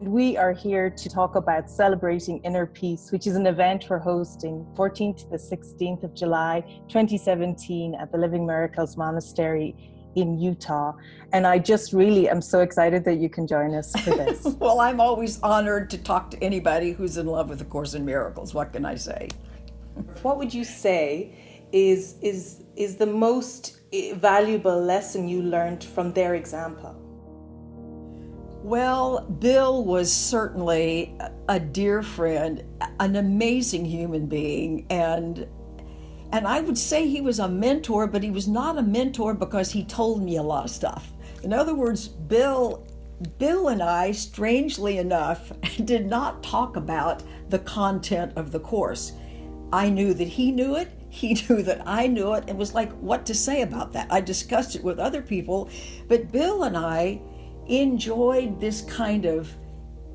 We are here to talk about celebrating inner peace, which is an event we're hosting 14th to the 16th of July 2017 at the Living Miracles Monastery in Utah. And I just really am so excited that you can join us for this. well, I'm always honored to talk to anybody who's in love with the Course in Miracles. What can I say? What would you say is is is the most valuable lesson you learned from their example? Well, Bill was certainly a dear friend, an amazing human being, and and I would say he was a mentor, but he was not a mentor because he told me a lot of stuff. In other words, Bill Bill and I, strangely enough, did not talk about the content of the course. I knew that he knew it, he knew that I knew it, and was like, what to say about that? I discussed it with other people, but Bill and I enjoyed this kind of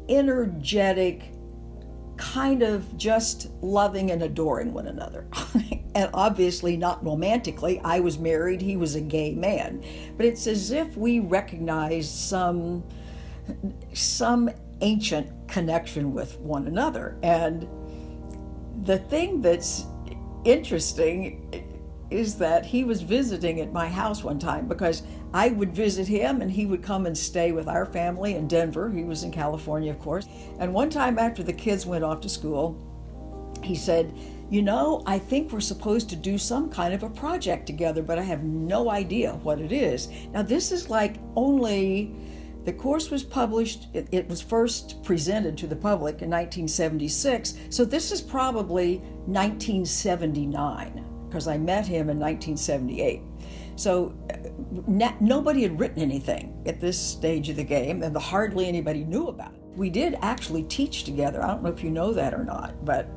energetic, kind of just loving and adoring one another. and obviously not romantically. I was married, he was a gay man. But it's as if we recognized some some ancient connection with one another. And the thing that's interesting is that he was visiting at my house one time because I would visit him and he would come and stay with our family in Denver. He was in California, of course. And one time after the kids went off to school, he said, You know, I think we're supposed to do some kind of a project together, but I have no idea what it is. Now, this is like only the course was published, it, it, was first presented to the public in 1976, so this is probably 1979 because I met him in 1978. So nobody had written anything at this stage of the game, and hardly anybody knew about it. We did actually teach together. I don't know if you know that or not, but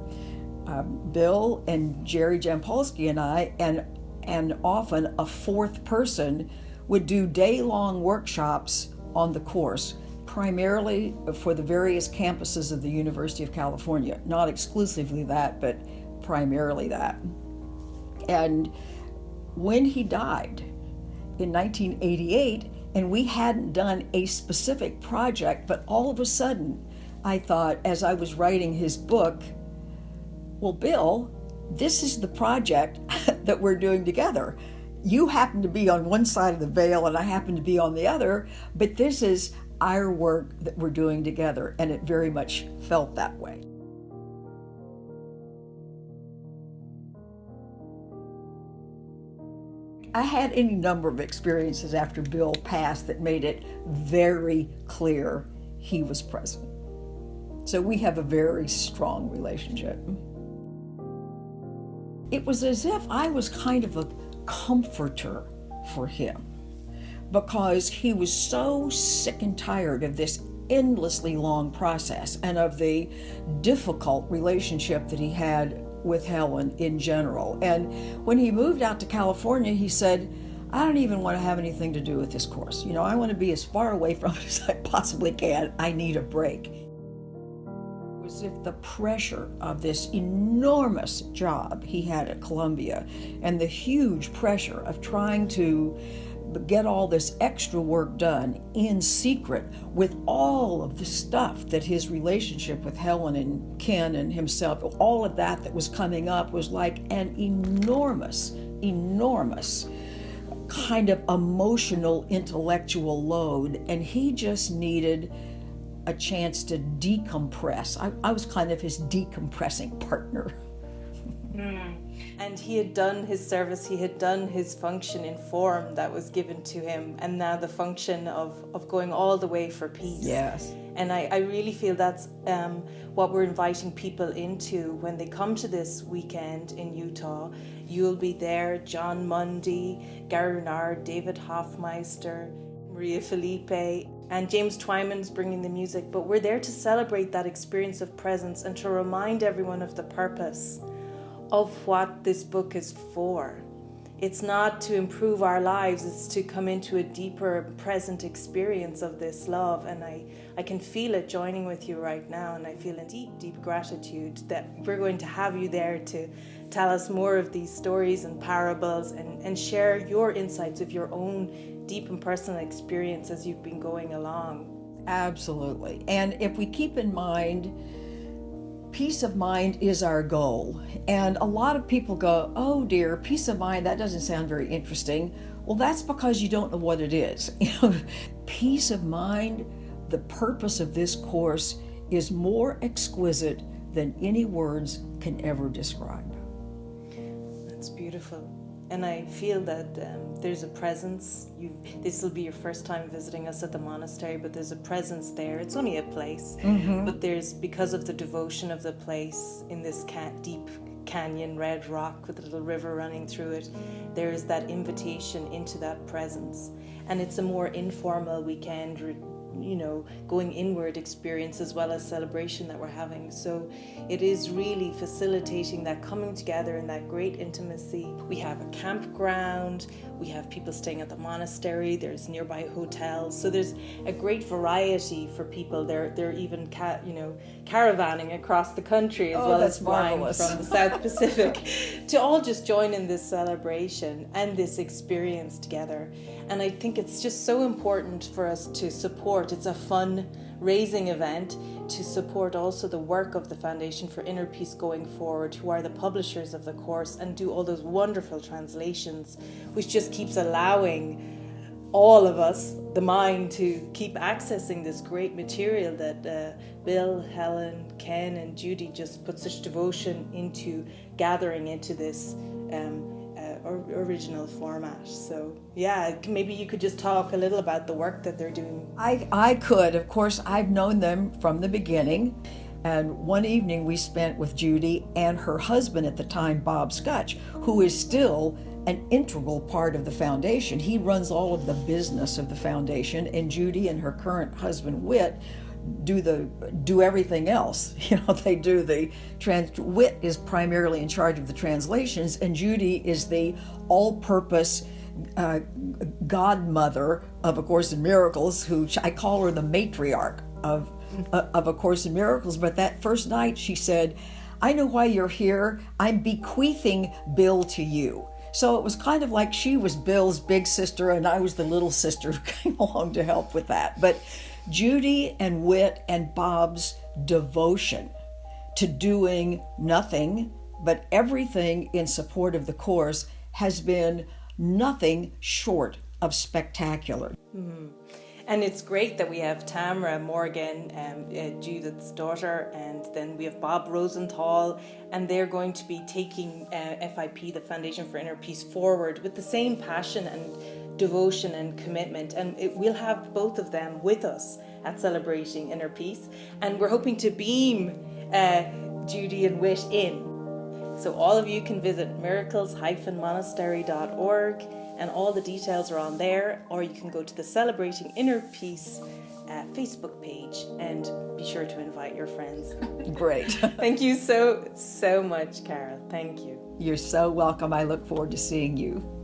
um, Bill and Jerry Jampolsky and I, and and often a fourth person would do day-long workshops on the course, primarily for the various campuses of the University of California. Not exclusively that, but primarily that. And when he died in 1988, and we hadn't done a specific project, but all of a sudden, I thought as I was writing his book, well, Bill, this is the project that we're doing together. You happen to be on one side of the veil and I happen to be on the other, but this is our work that we're doing together, and it very much felt that way. I had any number of experiences after Bill passed that made it very clear he was present. So we have a very strong relationship. It was as if I was kind of a comforter for him because he was so sick and tired of this endlessly long process and of the difficult relationship that he had with Helen in general. And when he moved out to California, he said, I don't even want to have anything to do with this course. You know, I want to be as far away from it as I possibly can. I need a break. It was as if the pressure of this enormous job he had at Columbia and the huge pressure of trying to get all this extra work done in secret with all of the stuff that his relationship with Helen and Ken and himself, all of that that was coming up was like an enormous, enormous kind of emotional, intellectual load. And he just needed a chance to decompress. I, I was kind of his decompressing partner. Mm. And he had done his service, he had done his function in form that was given to him, and now the function of, of going all the way for peace. Yes. And I, I really feel that's um, what we're inviting people into when they come to this weekend in Utah. You'll be there, Jon Mundy, Gary Renard, David Hoffmeister, Maria Felipe, and James Twyman's bringing the music. But we're there to celebrate that experience of presence and to remind everyone of the purpose of what this book is for. It's not to improve our lives, it's to come into a deeper present experience of this love. And I, I can feel it joining with you right now. And I feel a deep, deep gratitude that we're going to have you there to tell us more of these stories and parables and, and share your insights of your own deep and personal experience as you've been going along. Absolutely. And if we keep in mind, peace of mind is our goal. And a lot of people go, oh dear, peace of mind, that doesn't sound very interesting. Well, that's because you don't know what it is. You know, peace of mind, the purpose of this course is more exquisite than any words can ever describe. That's beautiful. And I feel that um, there's a presence. You, this will be your first time visiting us at the monastery, but there's a presence there. It's only a place, mm-hmm. but there's because of the devotion of the place in this ca- deep canyon, red rock with a little river running through it. There is that invitation into that presence, and it's a more informal weekend you know, going inward experience as well as celebration that we're having. So it is really facilitating that coming together in that great intimacy. We have a campground, we have people staying at the monastery, there's nearby hotels. So there's a great variety for people. They're they're even ca- you know, caravanning across the country as oh, well as flying from the South Pacific to all just join in this celebration and this experience together. And I think it's just so important for us to support. It's a fun raising event to support also the work of the Foundation for Inner Peace going forward, who are the publishers of the course and do all those wonderful translations, which just keeps allowing all of us the mind to keep accessing this great material that uh, Bill, Helen, Ken, and Judy just put such devotion into gathering into this. Um, original format. So, yeah, maybe you could just talk a little about the work that they're doing. I, I could. Of course, I've known them from the beginning. And one evening we spent with Judy and her husband at the time, Bob Skutch, who is still an integral part of the foundation. He runs all of the business of the foundation, and Judy and her current husband, Whit, do the do everything else. You know, they do the trans. Whit is primarily in charge of the translations, and Judy is the all-purpose uh, godmother of A Course in Miracles. Who I call her the matriarch of uh, of A Course in Miracles. But that first night, she said, "I know why you're here. I'm bequeathing Bill to you." So it was kind of like she was Bill's big sister and I was the little sister who came along to help with that. But Judy and Whit and Bob's devotion to doing nothing but everything in support of the course has been nothing short of spectacular. Mm-hmm. And it's great that we have Tamara Morgan, um, uh, Judith's daughter, and then we have Bob Rosenthal, and they're going to be taking uh, FIP, the Foundation for Inner Peace, forward with the same passion and devotion and commitment. And it, we'll have both of them with us at Celebrating Inner Peace. And we're hoping to beam uh, Judy and Whit in. So all of you can visit miracles-monastery.org and all the details are on there, or you can go to the Celebrating Inner Peace uh, Facebook page and be sure to invite your friends. Great. Thank you so, so much, Carol. Thank you. You're so welcome. I look forward to seeing you.